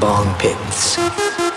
bong pits.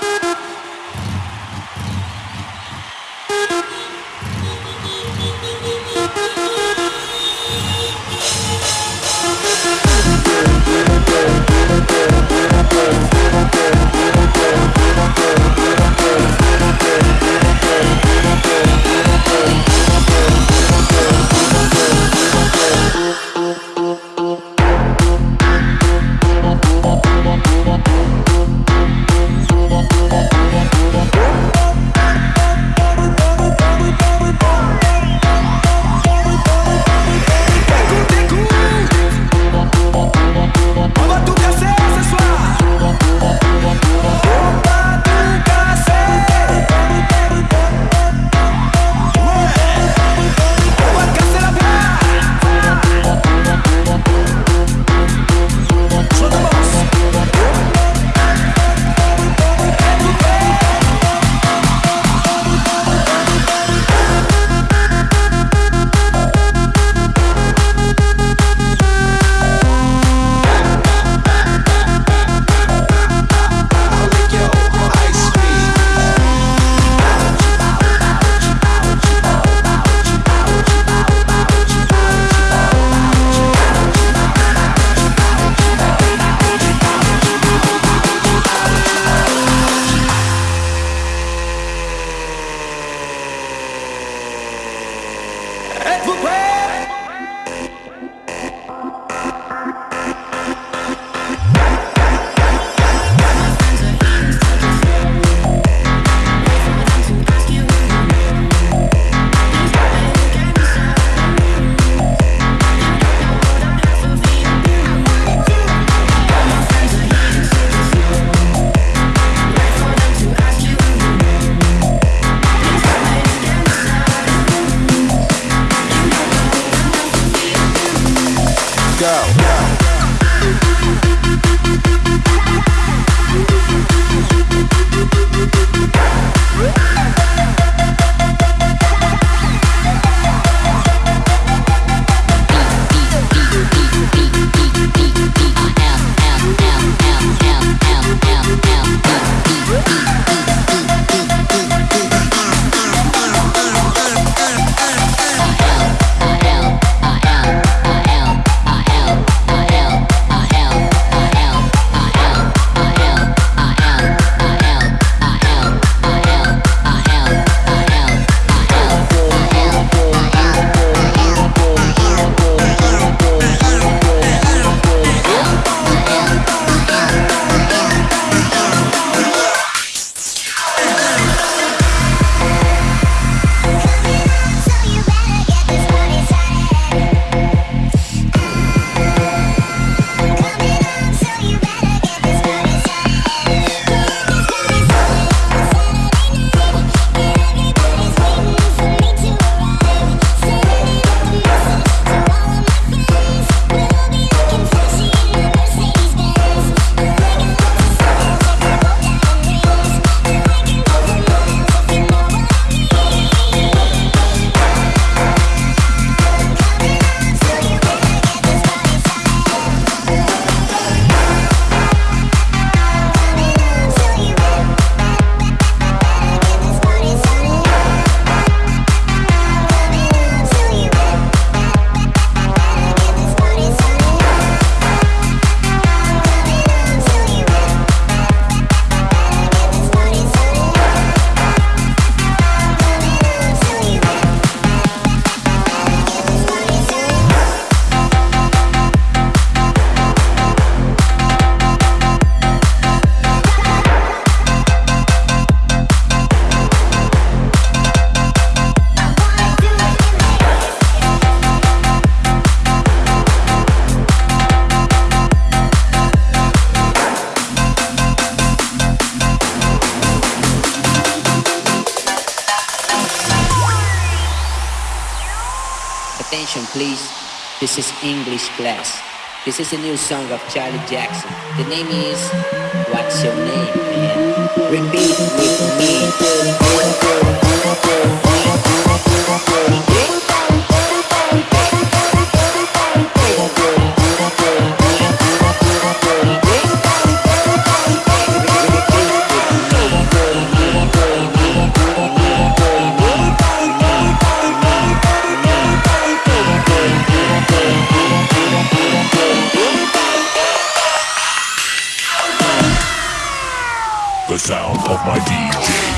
This is English class. This is a new song of Charlie Jackson. The name is What's Your Name, man? Repeat with me. the sound of my DJ.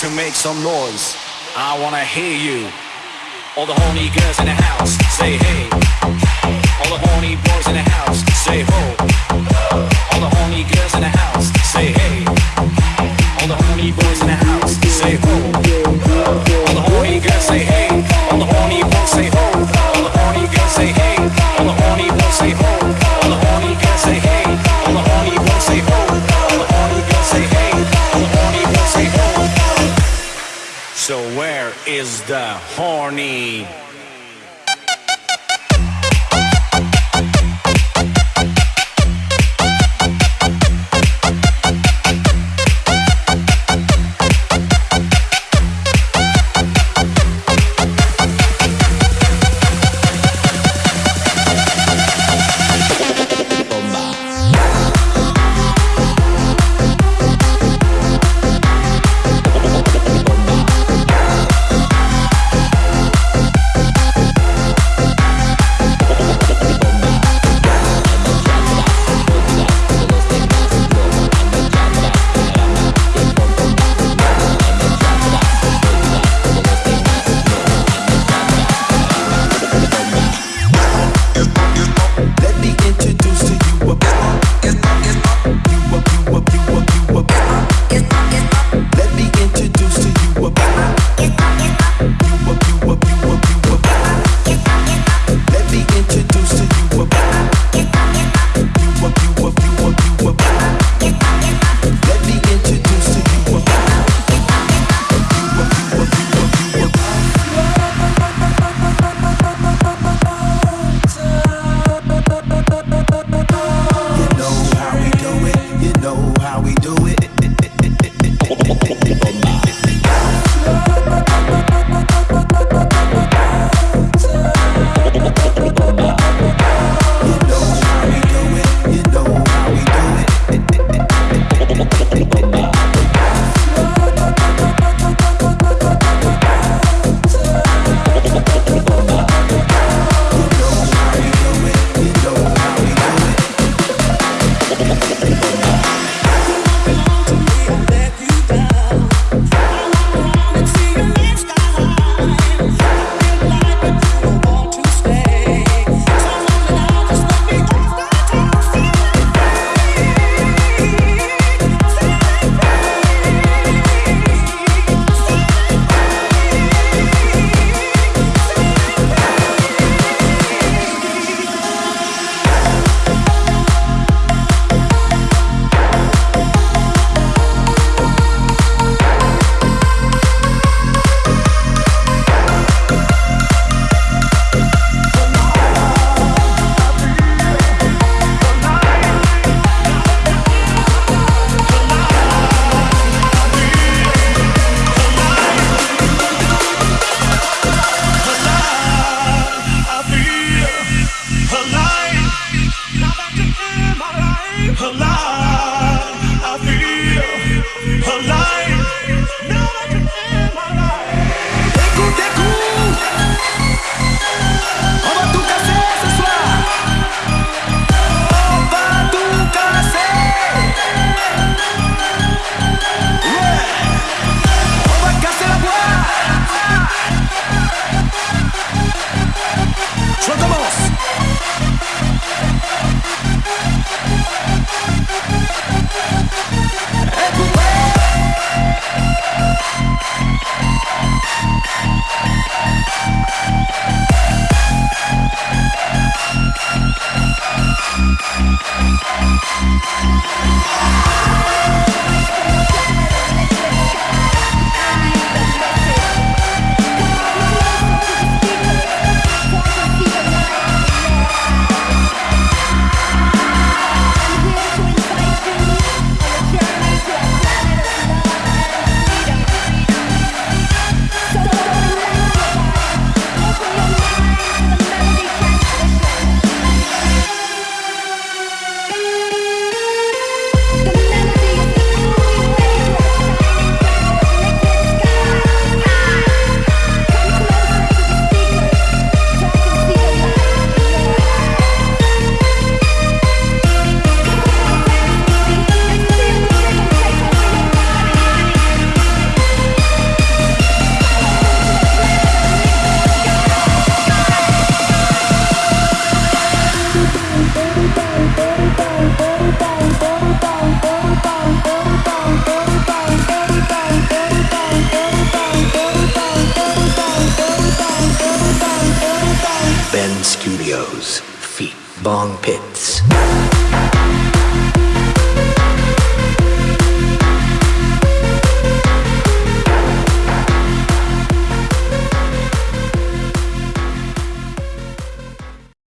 Some noise. I wanna hear you. All the horny girls in the house, say hey. All the horny boys in the house, say ho. All the horny girls in the house, say hey. All the horny boys in the house, Je commence